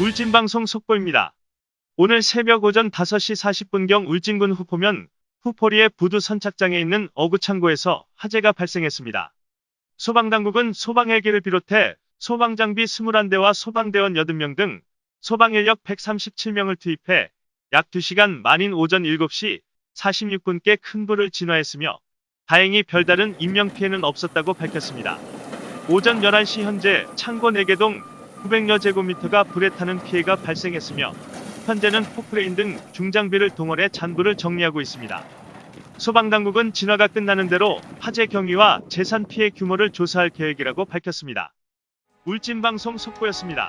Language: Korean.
울진방송 속보입니다. 오늘 새벽 오전 5시 40분경 울진군 후포면 후포리의 부두 선착장에 있는 어구창고에서 화재가 발생했습니다. 소방당국은 소방헬기를 비롯해 소방장비 21대와 소방대원 80명 등 소방인력 137명을 투입해 약 2시간 만인 오전 7시 46분께 큰 불을 진화했으며 다행히 별다른 인명피해는 없었다고 밝혔습니다. 오전 11시 현재 창고 4개동 900여 제곱미터가 불에 타는 피해가 발생했으며 현재는 포크레인 등 중장비를 동원해 잔불을 정리하고 있습니다. 소방당국은 진화가 끝나는 대로 화재 경위와 재산 피해 규모를 조사할 계획이라고 밝혔습니다. 울진방송 속보였습니다.